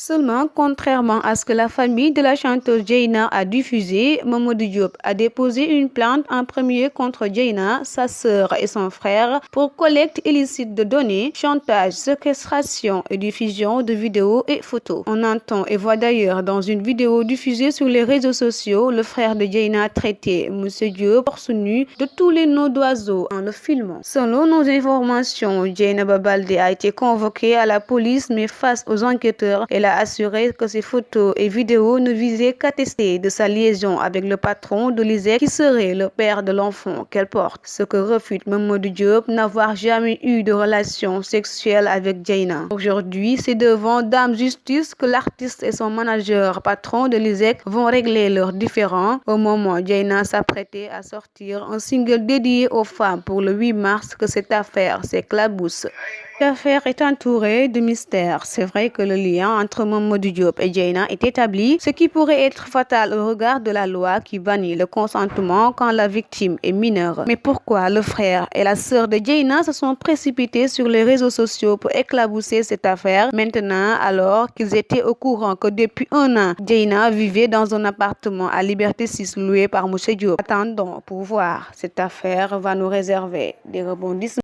Seulement, contrairement à ce que la famille de la chanteuse Jaina a diffusé, Mamadou Diop a déposé une plainte en premier contre Jaina, sa sœur et son frère pour collecte illicite de données, chantage, séquestration et diffusion de vidéos et photos. On entend et voit d'ailleurs dans une vidéo diffusée sur les réseaux sociaux le frère de Jaina traiter M. Diop nu de tous les noms d'oiseaux en le filmant. Selon nos informations, Jaina Babalde a été convoquée à la police mais face aux enquêteurs, elle a assuré que ces photos et vidéos ne visaient qu'à tester de sa liaison avec le patron de l'ISEC qui serait le père de l'enfant qu'elle porte. Ce que refute Mamadou Diop n'avoir jamais eu de relation sexuelle avec Jaina. Aujourd'hui, c'est devant Dame Justice que l'artiste et son manager patron de l'ISEC vont régler leurs différends. Au moment où Jaina s'apprêtait à sortir un single dédié aux femmes pour le 8 mars que cette affaire s'éclabousse. L'affaire est entourée de mystères. C'est vrai que le lien entre Mamadou Diop et Jaina est établi, ce qui pourrait être fatal au regard de la loi qui bannit le consentement quand la victime est mineure. Mais pourquoi le frère et la sœur de Jaina se sont précipités sur les réseaux sociaux pour éclabousser cette affaire? Maintenant alors qu'ils étaient au courant que depuis un an, Jaina vivait dans un appartement à Liberté 6 loué par M. Diop. Attendons pour voir. Cette affaire va nous réserver des rebondissements.